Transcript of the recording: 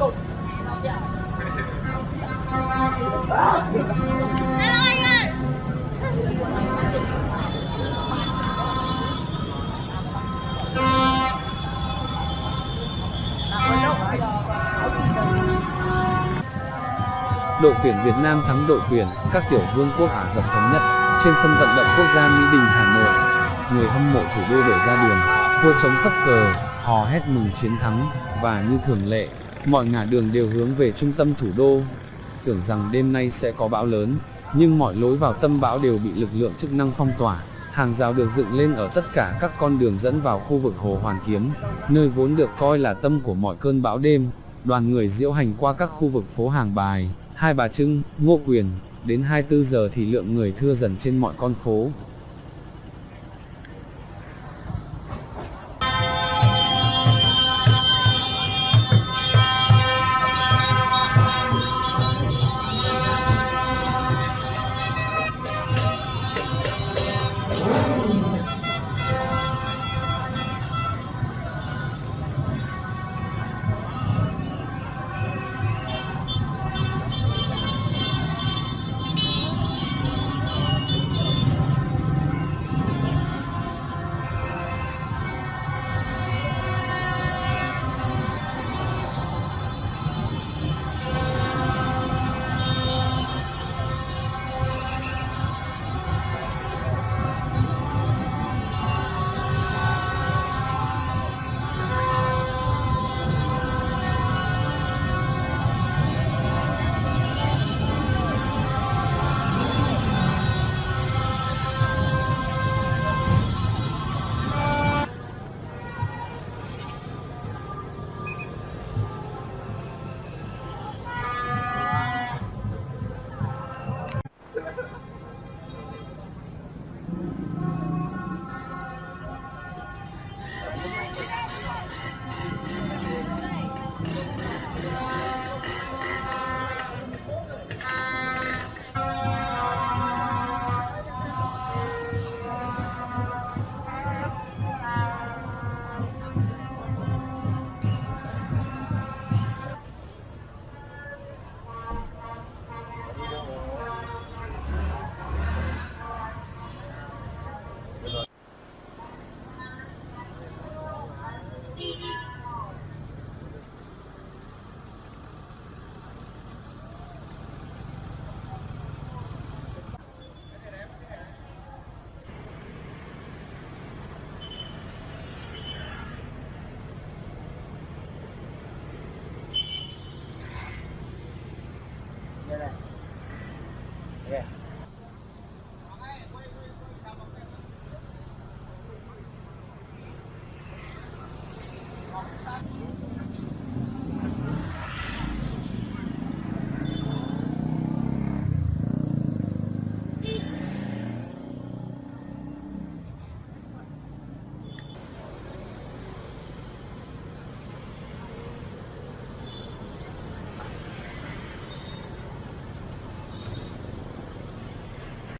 Đội tuyển Việt Nam thắng đội tuyển các tiểu vương quốc Ả Rập Thống Nhất trên sân vận động quốc gia Mỹ Đình Hà Nội. Người hâm mộ thủ đô đổ ra đường, hô chống khắp cờ, hò hét mừng chiến thắng và như thường lệ, mọi ngả đường đều hướng về trung tâm thủ đô. Tưởng rằng đêm nay sẽ có bão lớn, nhưng mọi lối vào tâm bão đều bị lực lượng chức năng phong tỏa. Hàng rào được dựng lên ở tất cả các con đường dẫn vào khu vực Hồ Hoàn Kiếm, nơi vốn được coi là tâm của mọi cơn bão đêm. Đoàn người diễu hành qua các khu vực phố Hàng Bài, Hai Bà Trưng, Ngô Quyền, đến 24 giờ thì lượng người thưa dần trên mọi con phố. Yeah.